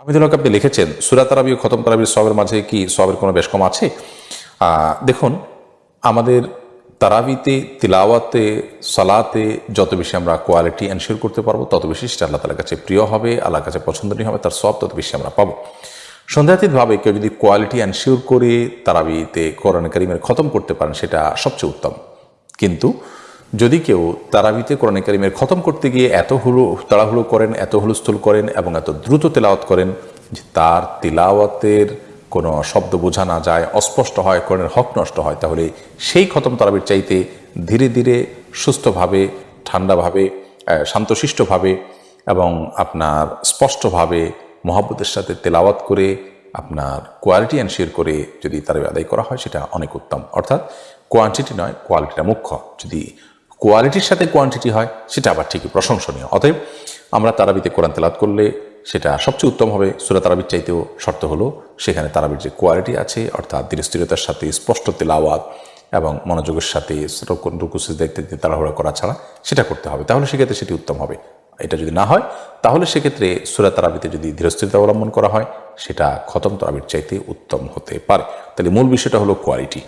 হামিদুল হক আপনি লিখেছেন, সুরা তারাবি ও খতম তারাবির সবের মাঝে কি সবের কোনো বেশ কম আছে? দেখুন, আমাদের তারাবিতে, তিলাওয়াতে, সালাতে যত বেশি আমরা কোয়ালিটি এনশিওর করতে পারব, তত বেশি সেটা আল্লাহ তালার কাছে প্রিয় হবে, আল্লাহর কাছে পছন্দনীয় হবে, তার সব তত বেশি আমরা পাবো। সন্দেহাতীতভাবে কেউ যদি কোয়ালিটি এনশিওর করে তারাবিতে কোরআন করিমের খতম করতে পারেন, সেটা সবচেয়ে উত্তম। কিন্তু যদি কেউ তারাবিতে কোরআন কারিমের খতম করতে গিয়ে এত হুলো তাড়াহুড়ো করেন, এত হুলস্থুল করেন এবং এত দ্রুত তেলাওয়াত করেন যে তার তিলাওয়াতের কোনো শব্দ বোঝা না যায়, অস্পষ্ট হয়, কোরআনের হক নষ্ট হয়, তাহলে সেই খতম তারাবির চাইতে ধীরে ধীরে, সুস্থভাবে, ঠান্ডাভাবে শান্তশিষ্টভাবে এবং আপনার স্পষ্টভাবে মহাব্বতের সাথে তেলাওয়াত করে আপনার কোয়ালিটি এনশিওর করে যদি তারাবি আদায় করা হয়, সেটা অনেক উত্তম। অর্থাৎ কোয়ান্টিটি নয় কোয়ালিটিটা মুখ্য। যদি কোয়ালিটির সাথে কোয়ান্টিটি হয়, সেটা আবার ঠিকই প্রশংসনীয়। অতএব আমরা তারাবিতে কোরআন তেলাত করলে সেটা সবচেয়ে উত্তম হবে। সুরা তারাবির চাইতেও শর্ত হলো, সেখানে তারাবির যে কোয়ালিটি আছে, অর্থাৎ ধীরস্থিরতার সাথে, স্পষ্ট তেলাওয়াত এবং মনোযোগের সাথে রুকুসিস দেখতে দেখতে তাড়াহুড়া করা ছাড়া সেটা করতে হবে। তাহলে সেক্ষেত্রে সেটি উত্তম হবে। এটা যদি না হয়, তাহলে সেক্ষেত্রে সুরা তারাবিতে যদি ধীরস্থিরতা অবলম্বন করা হয়, সেটা খতম তারাবির চাইতে উত্তম হতে পারে। তাহলে মূল বিষয়টা হলো কোয়ালিটি